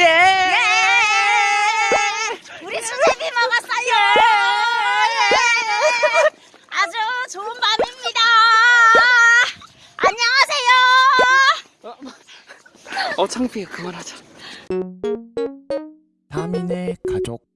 예! 예! 우리 수제비 먹었어요! 예! 아주 좋은 밤입니다! 안녕하세요! 어, 창피해. 그만하자. 다민의 가족